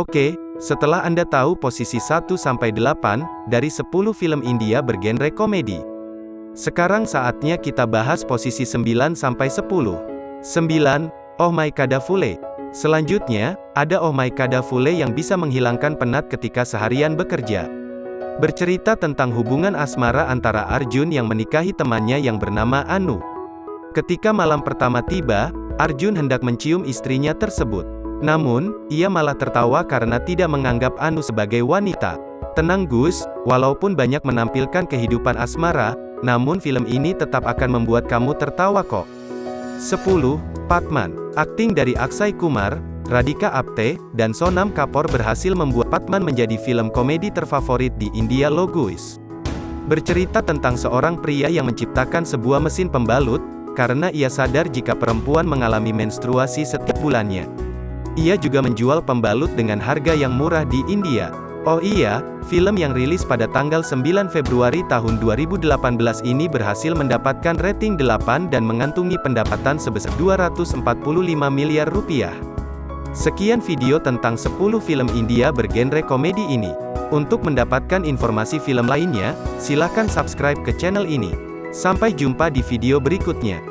Oke, setelah Anda tahu posisi 1-8 dari 10 film India bergenre komedi. Sekarang saatnya kita bahas posisi 9-10. 9. Oh My Kadafule. Selanjutnya, ada Oh My Kadafule yang bisa menghilangkan penat ketika seharian bekerja. Bercerita tentang hubungan asmara antara Arjun yang menikahi temannya yang bernama Anu. Ketika malam pertama tiba, Arjun hendak mencium istrinya tersebut. Namun, ia malah tertawa karena tidak menganggap Anu sebagai wanita. Tenang Gus, walaupun banyak menampilkan kehidupan asmara, namun film ini tetap akan membuat kamu tertawa kok. 10. Patman. Akting dari Aksai Kumar, Radhika Apte, dan Sonam Kapoor berhasil membuat Patman menjadi film komedi terfavorit di India Loguis. Bercerita tentang seorang pria yang menciptakan sebuah mesin pembalut, karena ia sadar jika perempuan mengalami menstruasi setiap bulannya. Ia juga menjual pembalut dengan harga yang murah di India. Oh iya, film yang rilis pada tanggal 9 Februari tahun 2018 ini berhasil mendapatkan rating 8 dan mengantungi pendapatan sebesar 245 miliar rupiah. Sekian video tentang 10 film India bergenre komedi ini. Untuk mendapatkan informasi film lainnya, silakan subscribe ke channel ini. Sampai jumpa di video berikutnya.